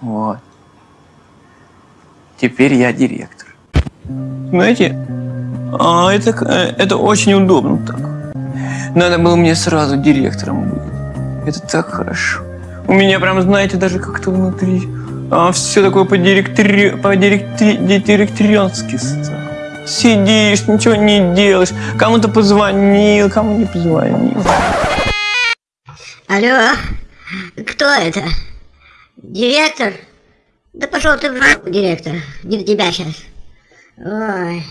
Вот. Теперь я директор. Знаете, а это, к- э, это очень удобно так. Надо было мне сразу директором быть. Это так хорошо. У меня прям, знаете, даже как-то внутри все такое по-директри... по-директоренски стало. Сидишь, ничего не делаешь. Кому-то позвонил, кому не позвонил. Алло, кто это? Директор? Да пошел ты в жопу, директор. Не до тебя сейчас. Ой.